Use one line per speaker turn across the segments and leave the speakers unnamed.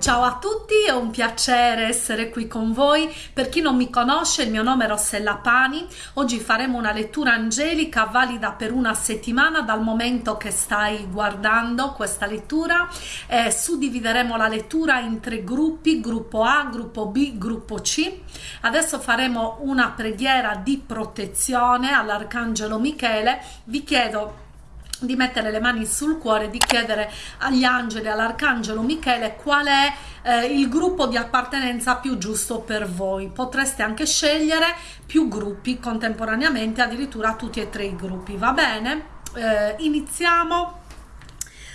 Ciao a tutti, è un piacere essere qui con voi. Per chi non mi conosce, il mio nome è Rossella Pani. Oggi faremo una lettura angelica valida per una settimana dal momento che stai guardando questa lettura. Eh, suddivideremo la lettura in tre gruppi, gruppo A, gruppo B, gruppo C. Adesso faremo una preghiera di protezione all'Arcangelo Michele. Vi chiedo di mettere le mani sul cuore, di chiedere agli angeli, all'arcangelo Michele qual è eh, il gruppo di appartenenza più giusto per voi. Potreste anche scegliere più gruppi contemporaneamente, addirittura tutti e tre i gruppi, va bene? Eh, iniziamo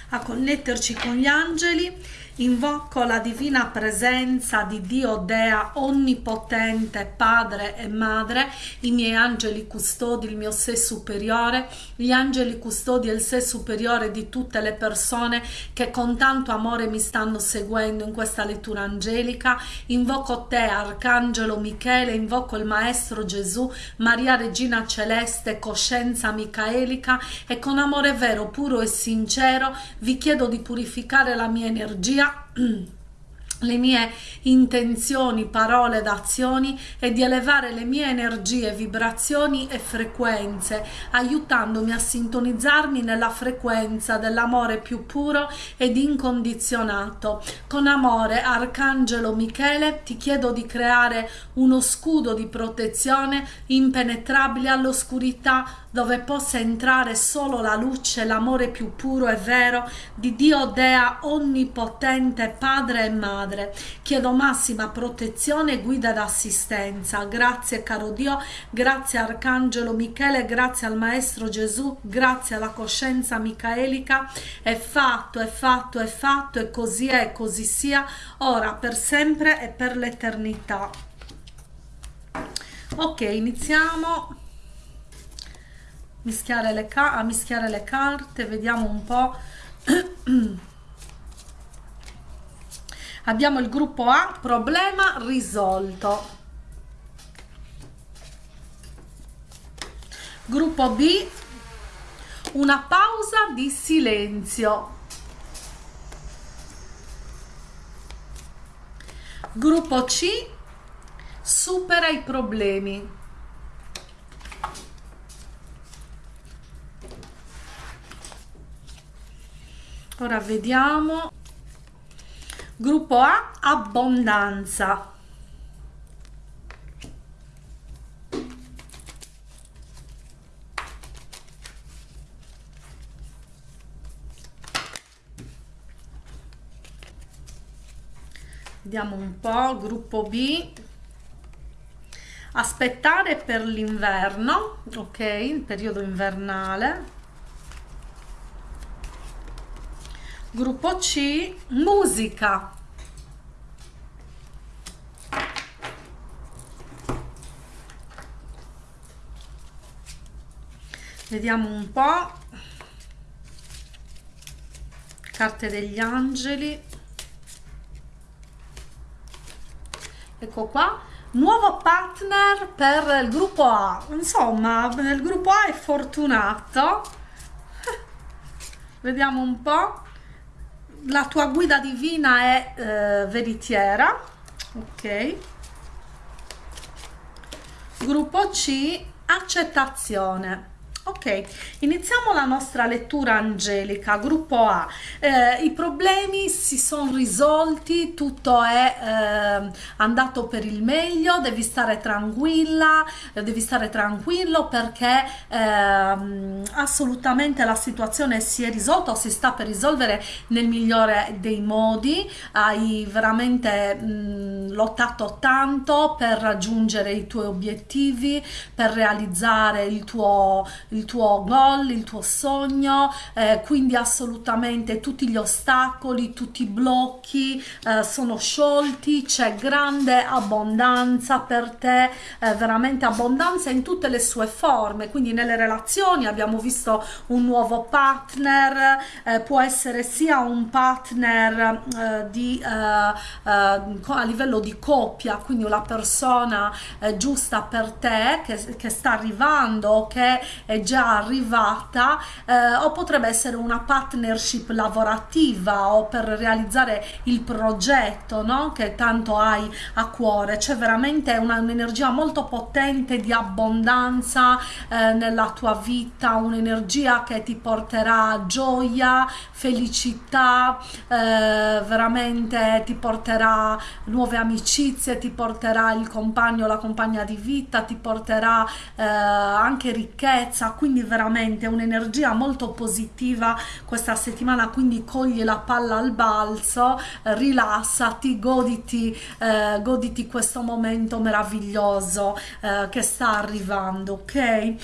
a connetterci con gli angeli Invoco la divina presenza di Dio Dea onnipotente, Padre e Madre, i miei angeli custodi, il mio sé superiore, gli angeli custodi e il sé superiore di tutte le persone che con tanto amore mi stanno seguendo in questa lettura angelica. Invoco te, Arcangelo Michele, invoco il Maestro Gesù, Maria Regina Celeste, coscienza micaelica e con amore vero, puro e sincero vi chiedo di purificare la mia energia le mie intenzioni, parole ed azioni e di elevare le mie energie, vibrazioni e frequenze, aiutandomi a sintonizzarmi nella frequenza dell'amore più puro ed incondizionato. Con amore, Arcangelo Michele, ti chiedo di creare uno scudo di protezione impenetrabile all'oscurità dove possa entrare solo la luce, l'amore più puro e vero di Dio Dea onnipotente, Padre e Madre. Chiedo massima protezione, guida ed assistenza. Grazie caro Dio, grazie Arcangelo Michele, grazie al Maestro Gesù, grazie alla coscienza micaelica. È fatto, è fatto, è fatto e così è, così sia, ora, per sempre e per l'eternità. Ok, iniziamo mischiare le a mischiare le carte vediamo un po' abbiamo il gruppo A problema risolto. Gruppo B una pausa di silenzio. Gruppo C supera i problemi ora vediamo. Gruppo A abbondanza. Vediamo un po' gruppo B. Aspettare per l'inverno ok il periodo invernale gruppo C musica. Vediamo un po' carte degli angeli. Ecco qua. Nuovo partner per il gruppo A. Insomma il gruppo A è fortunato. Vediamo un po' la tua guida divina è eh, veritiera ok. Gruppo C accettazione Ok, iniziamo la nostra lettura angelica, gruppo A. Eh, I problemi si sono risolti, tutto è eh, andato per il meglio, devi stare tranquilla, devi stare tranquillo perché eh, assolutamente la situazione si è risolta o si sta per risolvere nel migliore dei modi. Hai veramente mh, lottato tanto per raggiungere i tuoi obiettivi, per realizzare il tuo il tuo goal, il tuo sogno, eh, quindi assolutamente tutti gli ostacoli, tutti i blocchi eh, sono sciolti, c'è grande abbondanza per te, eh, veramente abbondanza in tutte le sue forme, quindi nelle relazioni abbiamo visto un nuovo partner, eh, può essere sia un partner eh, di, eh, a livello di coppia, quindi una persona giusta per te che, che sta arrivando, che è già arrivata eh, o potrebbe essere una partnership lavorativa o per realizzare il progetto no? che tanto hai a cuore c'è veramente un'energia molto potente di abbondanza eh, nella tua vita un'energia che ti porterà gioia felicità eh, veramente ti porterà nuove amicizie ti porterà il compagno la compagna di vita ti porterà eh, anche ricchezza quindi veramente un'energia molto positiva questa settimana quindi cogli la palla al balzo eh, rilassati goditi eh, goditi questo momento meraviglioso eh, che sta arrivando ok? Eh,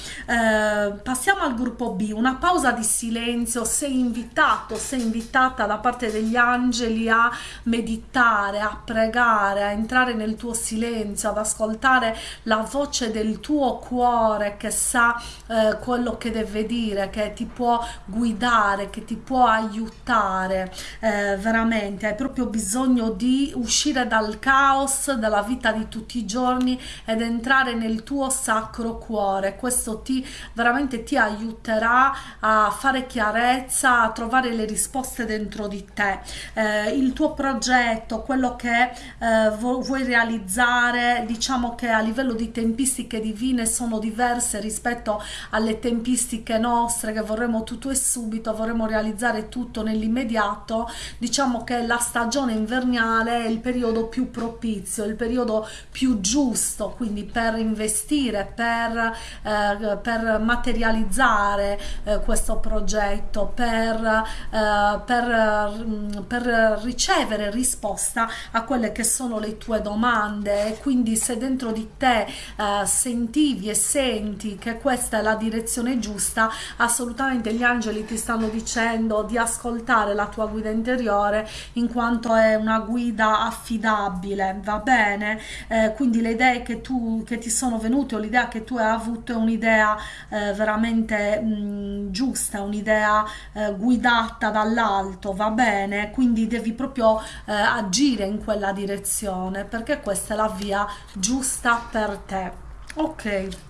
passiamo al gruppo B una pausa di silenzio sei invitato sei invitata da parte degli angeli a meditare a pregare a entrare nel tuo silenzio ad ascoltare la voce del tuo cuore che sa eh, quello che deve dire che ti può guidare che ti può aiutare eh, veramente. Hai proprio bisogno di uscire dal caos della vita di tutti i giorni ed entrare nel tuo sacro cuore. Questo ti veramente ti aiuterà a fare chiarezza a trovare le risposte dentro di te. Eh, il tuo progetto quello che eh, vuoi realizzare diciamo che a livello di tempistiche divine sono diverse rispetto alle tempistiche nostre che vorremmo tutto e subito vorremmo realizzare tutto nell'immediato diciamo che la stagione invernale è il periodo più propizio il periodo più giusto quindi per investire per, eh, per materializzare eh, questo progetto per, eh, per, mm, per ricevere risposta a quelle che sono le tue domande. E quindi se dentro di te eh, sentivi e senti che questa è la direzione giusta. Assolutamente gli angeli ti stanno dicendo di ascoltare la tua guida interiore in quanto è una guida affidabile va bene? Eh, quindi le idee che tu che ti sono venute o l'idea che tu hai avuto è un'idea eh, veramente mh, giusta un'idea eh, guidata dall'alto va bene? Quindi devi proprio eh, agire in quella direzione perché questa è la via giusta per te. Ok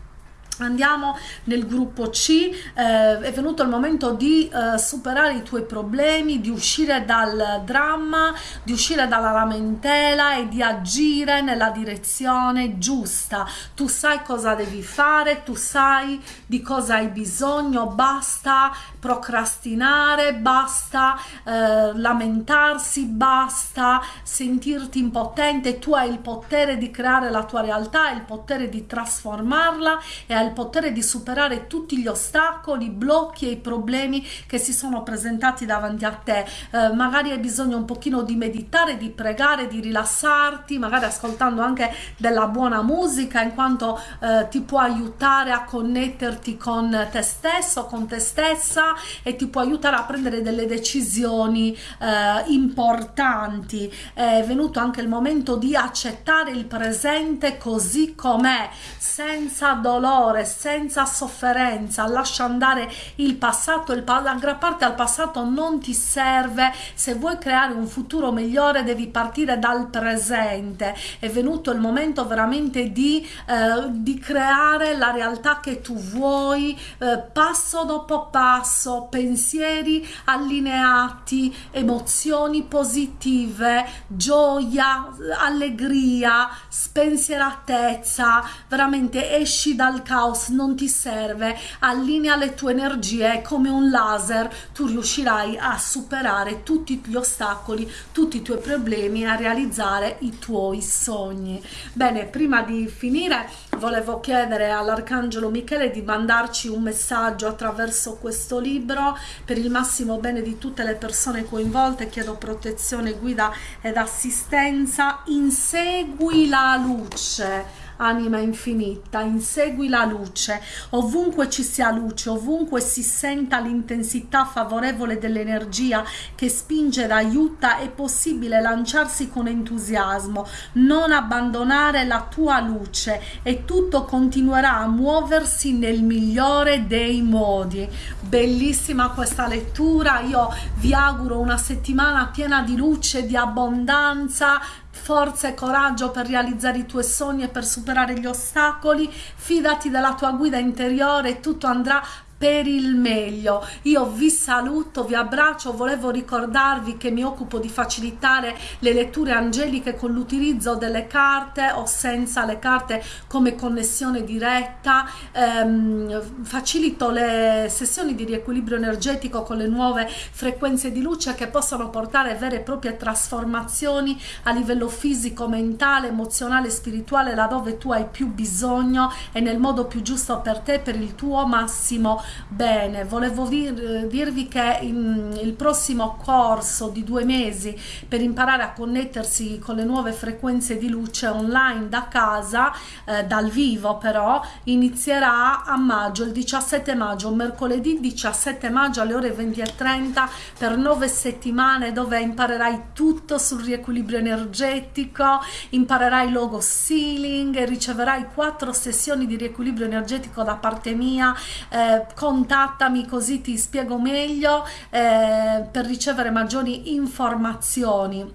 Andiamo nel gruppo C, eh, è venuto il momento di eh, superare i tuoi problemi, di uscire dal dramma, di uscire dalla lamentela e di agire nella direzione giusta. Tu sai cosa devi fare, tu sai di cosa hai bisogno, basta procrastinare, basta eh, lamentarsi, basta sentirti impotente, tu hai il potere di creare la tua realtà, il potere di trasformarla e hai il potere di superare tutti gli ostacoli, i blocchi e i problemi che si sono presentati davanti a te. Eh, magari hai bisogno un pochino di meditare, di pregare, di rilassarti, magari ascoltando anche della buona musica in quanto eh, ti può aiutare a connetterti con te stesso, con te stessa e ti può aiutare a prendere delle decisioni eh, importanti. È venuto anche il momento di accettare il presente così com'è, senza dolore dolore, senza sofferenza, lascia andare il passato, il, aggrapparti al passato non ti serve, se vuoi creare un futuro migliore devi partire dal presente, è venuto il momento veramente di, eh, di creare la realtà che tu vuoi, eh, passo dopo passo, pensieri allineati, emozioni positive, gioia, allegria, spensieratezza, veramente esci dal caos caos non ti serve, allinea le tue energie come un laser, tu riuscirai a superare tutti gli ostacoli, tutti i tuoi problemi, a realizzare i tuoi sogni. Bene, prima di finire volevo chiedere all'Arcangelo Michele di mandarci un messaggio attraverso questo libro. Per il massimo bene di tutte le persone coinvolte, chiedo protezione, guida ed assistenza, insegui la luce anima infinita, insegui la luce, ovunque ci sia luce, ovunque si senta l'intensità favorevole dell'energia che spinge ed aiuta, è possibile lanciarsi con entusiasmo, non abbandonare la tua luce e tutto continuerà a muoversi nel migliore dei modi. Bellissima questa lettura, io vi auguro una settimana piena di luce, di abbondanza, forza e coraggio per realizzare i tuoi sogni e per superare gli ostacoli, fidati della tua guida interiore, tutto andrà per il meglio. Io vi saluto vi abbraccio. Volevo ricordarvi che mi occupo di facilitare le letture angeliche con l'utilizzo delle carte o senza le carte come connessione diretta. Ehm, facilito le sessioni di riequilibrio energetico con le nuove frequenze di luce che possono portare vere e proprie trasformazioni a livello fisico mentale emozionale spirituale laddove tu hai più bisogno e nel modo più giusto per te per il tuo massimo bene volevo dir, dirvi che in, il prossimo corso di due mesi per imparare a connettersi con le nuove frequenze di luce online da casa eh, dal vivo però inizierà a maggio il 17 maggio mercoledì 17 maggio alle ore 20.30 per nove settimane dove imparerai tutto sul riequilibrio energetico imparerai logo sealing e riceverai quattro sessioni di riequilibrio energetico da parte mia eh, contattami così ti spiego meglio eh, per ricevere maggiori informazioni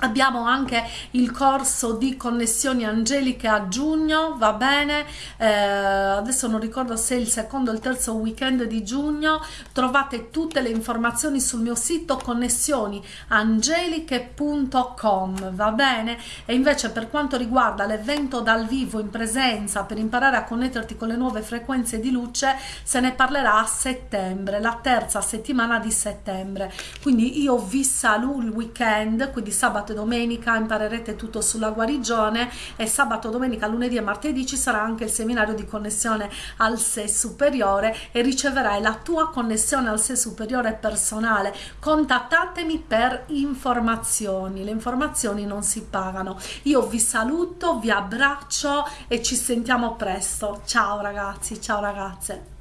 abbiamo anche il corso di connessioni angeliche a giugno va bene. Eh, adesso non ricordo se il secondo o il terzo weekend di giugno. Trovate tutte le informazioni sul mio sito connessioniangeliche.com va bene? E invece per quanto riguarda l'evento dal vivo in presenza per imparare a connetterti con le nuove frequenze di luce se ne parlerà a settembre la terza settimana di settembre. Quindi io vi saluto il weekend quindi sabato domenica imparerete tutto sulla guarigione e sabato, domenica, lunedì e martedì ci sarà anche il seminario di connessione al sé superiore e riceverai la tua connessione al sé superiore personale. Contattatemi per informazioni, le informazioni non si pagano. Io vi saluto, vi abbraccio e ci sentiamo presto. Ciao ragazzi, ciao ragazze.